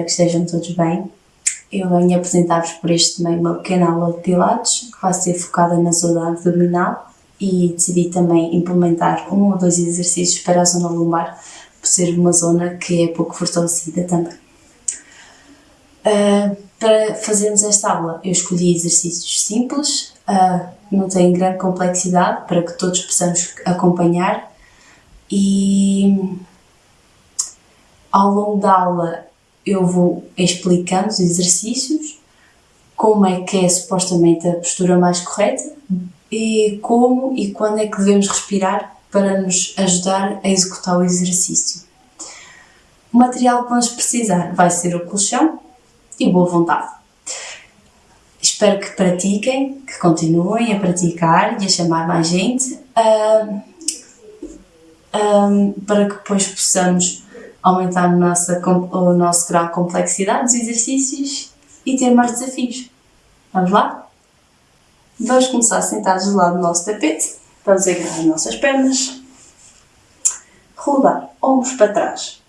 espero que estejam todos bem. Eu venho apresentar-vos por este meio uma pequena aula de Pilates que vai ser focada na zona abdominal e decidi também implementar um ou dois exercícios para a zona lombar, por ser uma zona que é pouco fortalecida também. Uh, para fazermos esta aula, eu escolhi exercícios simples, uh, não têm grande complexidade, para que todos possamos acompanhar e ao longo da aula eu vou explicando os exercícios, como é que é supostamente a postura mais correta e como e quando é que devemos respirar para nos ajudar a executar o exercício. O material que vamos precisar vai ser o colchão e boa vontade. Espero que pratiquem, que continuem a praticar e a chamar mais gente uh, para que depois possamos aumentar nossa, o nosso grau de complexidade dos exercícios e ter mais desafios. Vamos lá? Vamos começar sentados do lado do nosso tapete. Vamos agarrar as nossas pernas. Rodar ombros para trás.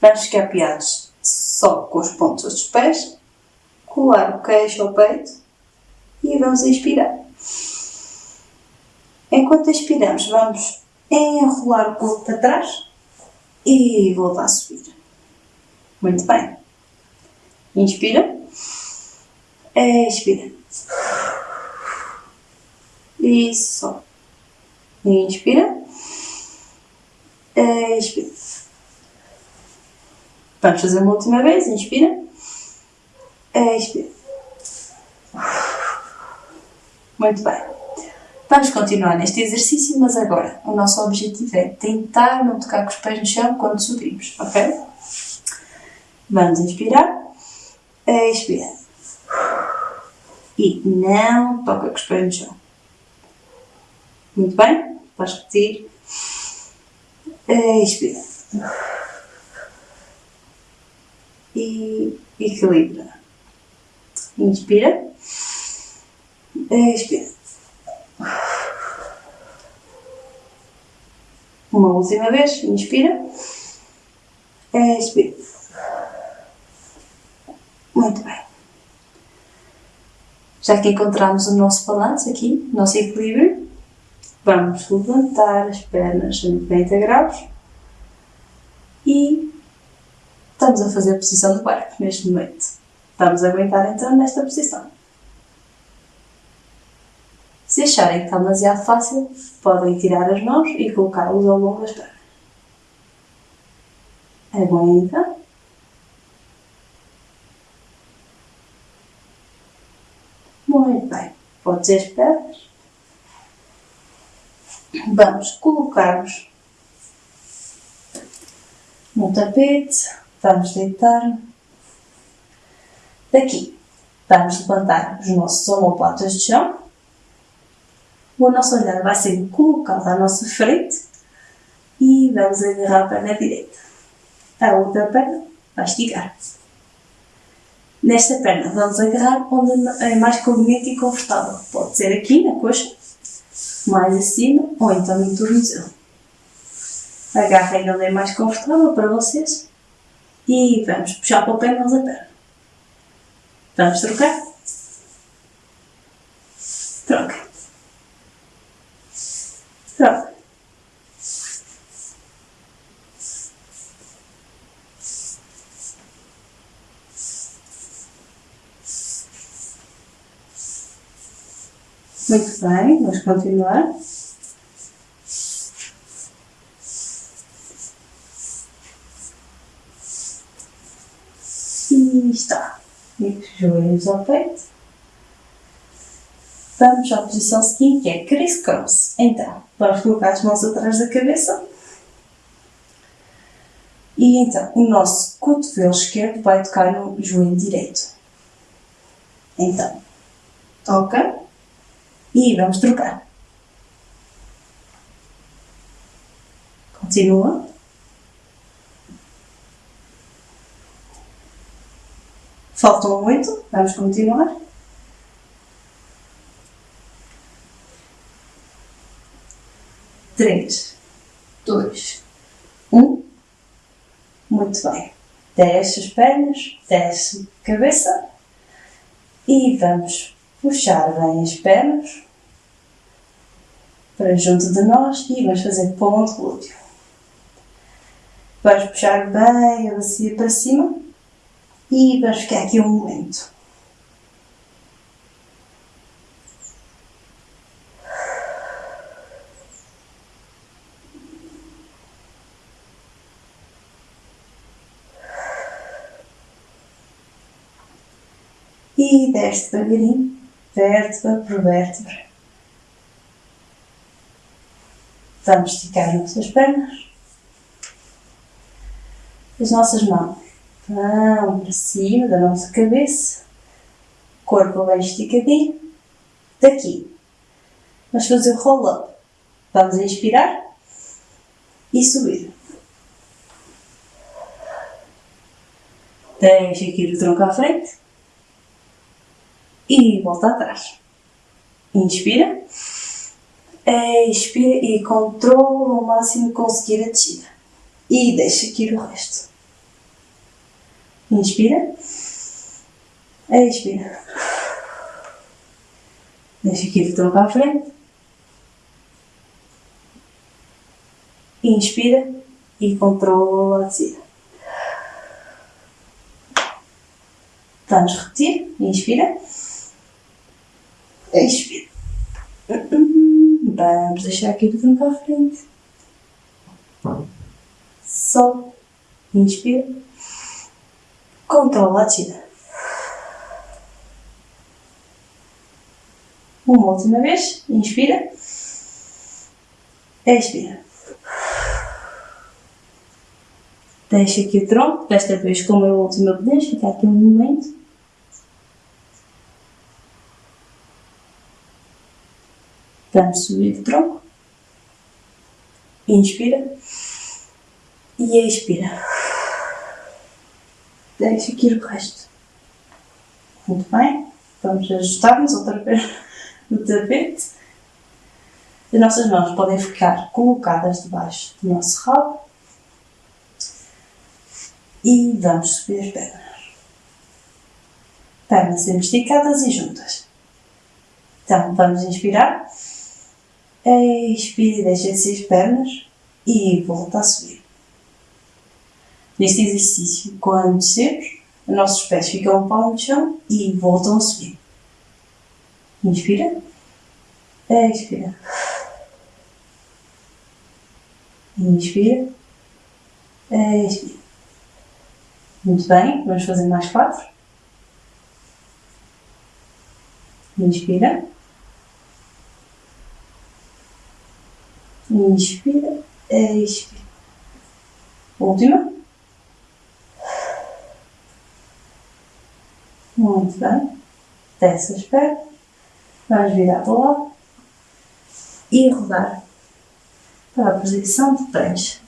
Vamos ficar apiados só com os pontos dos pés. Colar o queixo ao peito. E vamos inspirar. Enquanto expiramos, vamos enrolar o corpo para trás e voltar a subir. Muito bem. Inspira. Expira. E só. Inspira. Expira. Vamos fazer uma última vez. Inspira. Expira. Muito bem. Vamos continuar neste exercício, mas agora o nosso objetivo é tentar não tocar com os pés no chão quando subimos, ok? Vamos inspirar, expirar. E não toca com os pés no chão. Muito bem? Vais repetir. Expira. E equilibra. Inspira. Expira. Uma última vez, inspira. Expira. Muito bem. Já que encontramos o nosso balanço aqui, o nosso equilíbrio, vamos levantar as pernas a 90 graus e estamos a fazer a posição do barco neste momento. Vamos aguentar então nesta posição. Se acharem que está demasiado fácil, podem tirar as mãos e colocá-los ao longo das pernas. Aguenta. Muito bem. Pode ser as pernas. Vamos colocar-nos no tapete. Vamos deitar. Daqui, vamos levantar os nossos omoplatas de chão o nosso olhar vai ser colocado à nossa frente e vamos agarrar a perna direita. A outra perna vai esticar. Nesta perna vamos agarrar onde é mais conveniente e confortável. Pode ser aqui na coxa, mais acima ou então no tornozelo. Agarrem onde é mais confortável para vocês e vamos puxar para o pé mais a perna. Vamos trocar? Muito bem, vamos continuar. E está. E os joelhos ao peito. Vamos à posição seguinte, que é criss-cross. Então, vamos colocar as mãos atrás da cabeça. E então, o nosso cotovelo esquerdo vai tocar no joelho direito. Então, toca e vamos trocar. Continua. Faltam oito, vamos continuar. três, dois, um. Muito bem. Desce as pernas, desce a cabeça e vamos puxar bem as pernas para junto de nós e vamos fazer ponto glúteo. Vamos puxar bem a bacia para cima e vamos ficar aqui um momento. E desce devagarinho, vértebra por vértebra. Vamos esticar as nossas pernas. As nossas mãos vão para cima da nossa cabeça. Corpo bem esticadinho. Daqui. Vamos fazer o roll-up. Vamos inspirar e subir. Deixa aqui o tronco à frente e volta atrás. Inspira. Expira e controla o máximo que conseguir a descida. E deixa aqui o resto. Inspira. Expira. Deixa aqui o tronco à frente. Inspira e controla a descida. Vamos repetir. Inspira. Expira. Vamos deixar aqui o tronco à frente. Sol. Inspira. Controla a descida. Uma última vez. Inspira. Expira. Deixa aqui o tronco. Desta vez, como é a última vez, fica aqui um momento. Vamos subir o tronco. Inspira. E expira. Deixa aqui o resto. Muito bem. Vamos ajustar-nos outra vez no tapete. As nossas mãos podem ficar colocadas debaixo do nosso rabo. E vamos subir as pernas. Pernas sempre esticadas e juntas. Então, vamos inspirar. Expire, descer as pernas e volta a subir. Neste exercício, quando descemos, os nossos pés ficam um palmo no chão e voltam a subir. Inspira. Expira. Inspira. Expira. Muito bem, vamos fazer mais quatro. Inspira. Inspira, expira. Última. Muito bem. Desce as pernas. Vamos virar para o lado. E rodar para a posição de prancha.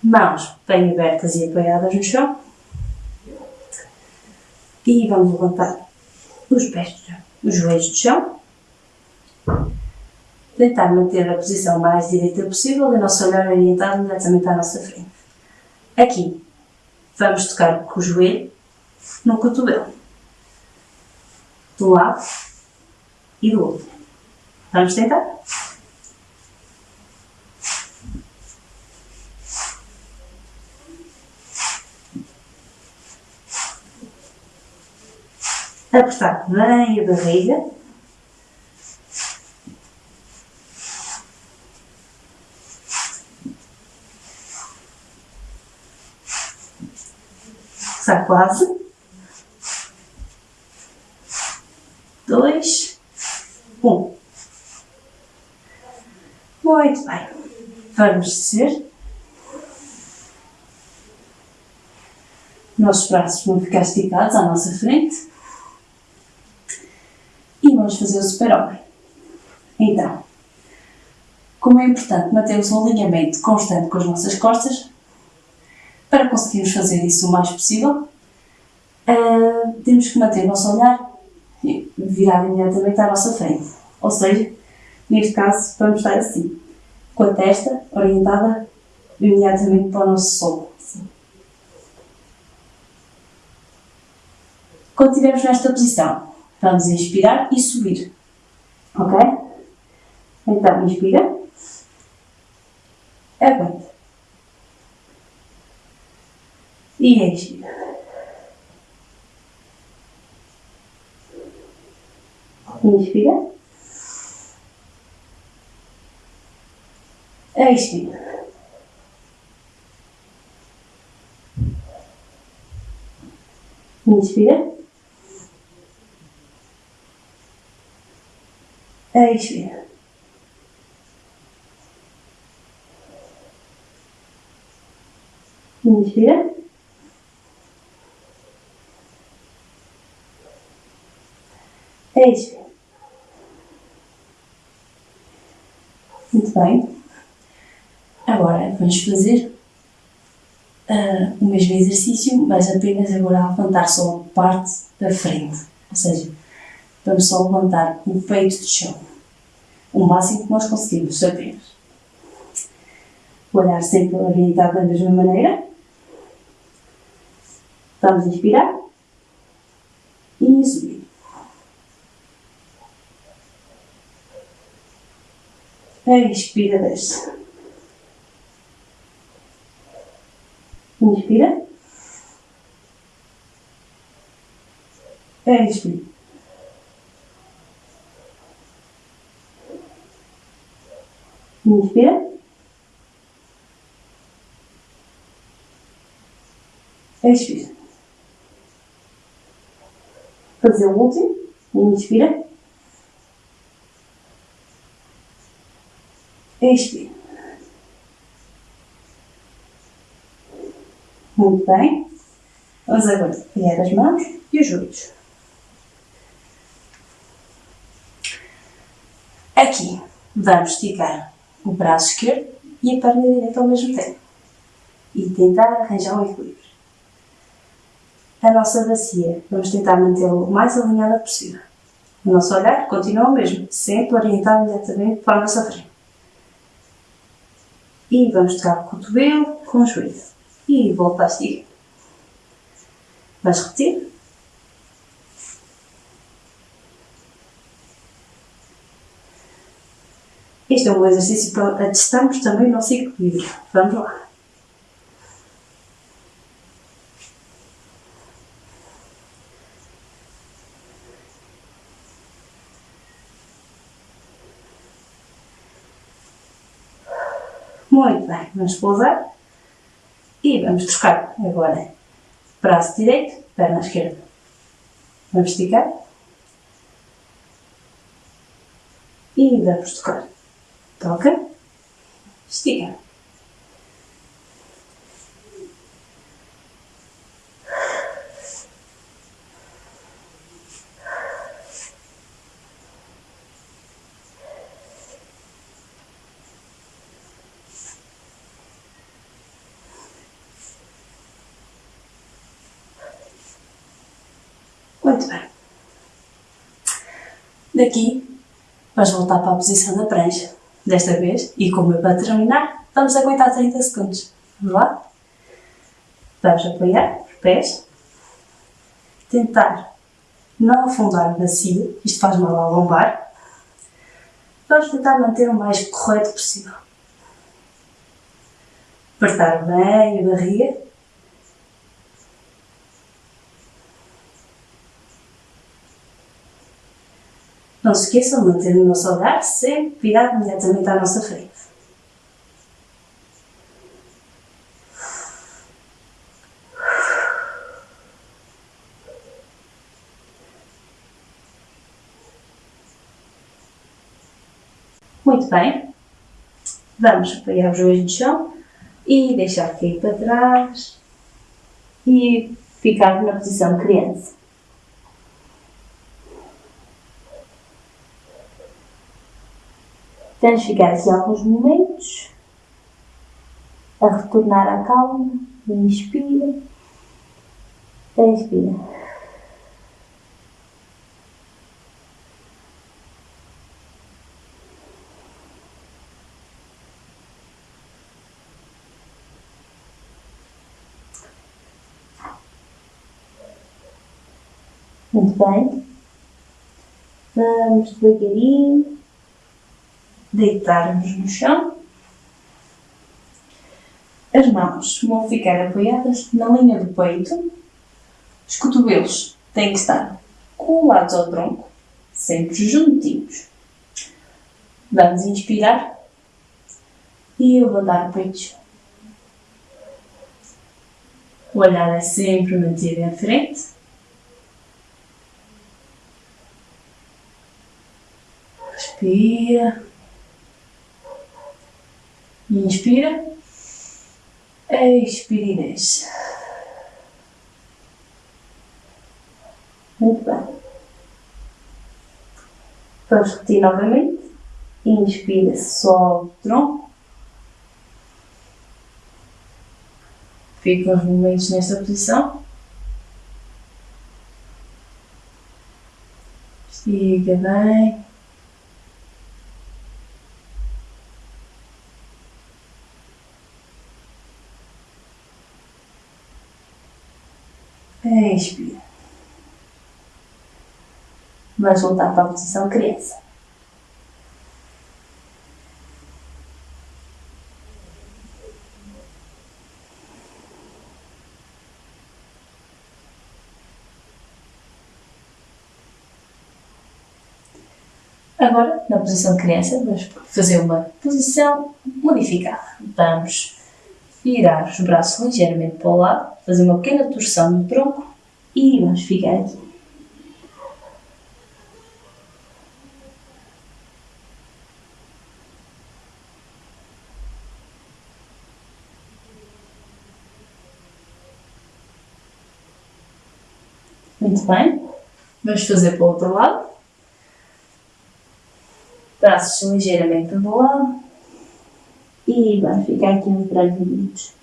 Mãos bem abertas e apoiadas no chão. E vamos levantar os pés, os joelhos do chão tentar manter a posição mais direita possível e o nosso olhar orientado diretamente à nossa frente. Aqui, vamos tocar com o joelho no cotovelo. Do lado e do outro. Vamos tentar? Apertar bem a barriga Está quase. Dois. Um. Muito bem. Vamos descer. Nossos braços vão ficar esticados à nossa frente. E vamos fazer o super-homem. Então, como é importante mantermos um alinhamento constante com as nossas costas, conseguimos fazer isso o mais possível, uh, temos que manter o nosso olhar virado imediatamente à nossa frente. Ou seja, neste caso, vamos estar assim, com a testa orientada imediatamente para o nosso sol. Quando estivermos nesta posição, vamos inspirar e subir, ok? Então, inspira, é aguenta. E expira. Inspira. Expira. Inspira. Expira. Inspira. Expira. Muito bem. Agora vamos fazer uh, o mesmo exercício, mas apenas agora levantar só a parte da frente. Ou seja, vamos só levantar o peito do chão. O máximo que nós conseguimos, apenas. Olhar sempre orientado da mesma maneira. Vamos inspirar e subir. Expira, desce. Inspira. Expira. Inspira. Expira. Fazer o último. Inspira. Expira. Muito bem. Vamos agora pegar as mãos e os joelhos. Aqui vamos esticar o braço esquerdo e a perna direita ao mesmo tempo. E tentar arranjar um equilíbrio. A nossa bacia, vamos tentar mantê-la o mais alinhada possível. O nosso olhar continua o mesmo, sempre orientado diretamente para a nossa frente. E vamos tocar o cotovelo com o joelho e volta a esticar. Vais repetir? Este é um exercício para testarmos também o nosso equilíbrio. Vamos lá. Muito bem, vamos pousar. E vamos trocar agora braço direito, perna esquerda. Vamos esticar. E vamos tocar. Toca. Estica. Muito bem. Daqui, vais voltar para a posição da prancha. Desta vez, e como é para terminar, vamos aguentar 30 segundos. Vamos lá? Vamos apoiar os pés. Tentar não afundar o bacio, isto faz mal ao lombar. Vamos tentar manter o mais correto possível. Apertar bem a barriga Não se esqueçam de manter o nosso olhar sempre virado imediatamente à nossa frente. Muito bem. Vamos apoiar os joelhos no chão e deixar cair para trás e ficar na posição criança. Tens ficar aqui alguns momentos a retornar à calma. Inspira. Expira. Muito bem. Vamos devagarinho deitar-nos no chão. As mãos vão ficar apoiadas na linha do peito. Os cotovelos têm que estar colados ao tronco, sempre juntinhos. Vamos inspirar e levantar o peito. O olhar é sempre mantido em frente. Respira. Inspira. Expira e desce. Muito bem. Vamos repetir novamente. Inspira, sobe o tronco. Fica uns momentos nesta posição. Estica bem. Expira. Vamos voltar para a posição criança. Agora, na posição criança, vamos fazer uma posição modificada. Vamos virar os braços ligeiramente para o lado, fazer uma pequena torção no tronco e vamos ficar aqui. Muito bem. Vamos fazer para o outro lado. Braços ligeiramente do lado. E vamos ficar aqui uns breves minutos.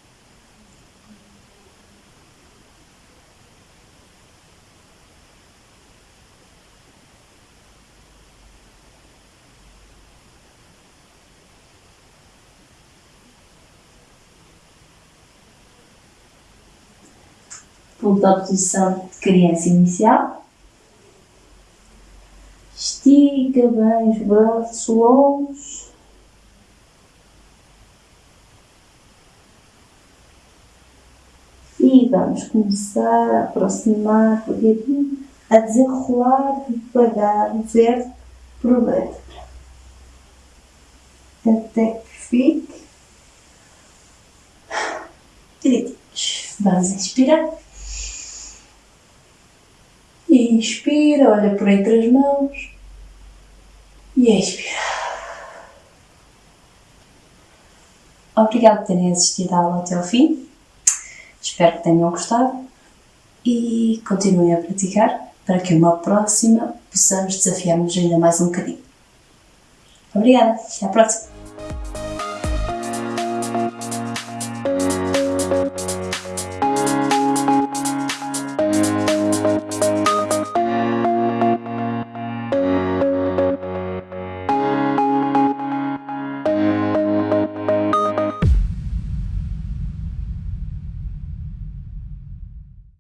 Volta à posição de criança inicial. Estica bem os braços longos. E vamos começar a aproximar devagarinho, a desenrolar devagar o verde por dentro. Até que fique direitinhos. Vamos inspirar. Inspira, olha por entre as mãos. E expira. Obrigado por terem assistido à aula até ao fim. Espero que tenham gostado e continuem a praticar para que uma próxima possamos desafiar-nos ainda mais um bocadinho. Obrigada, até à próxima!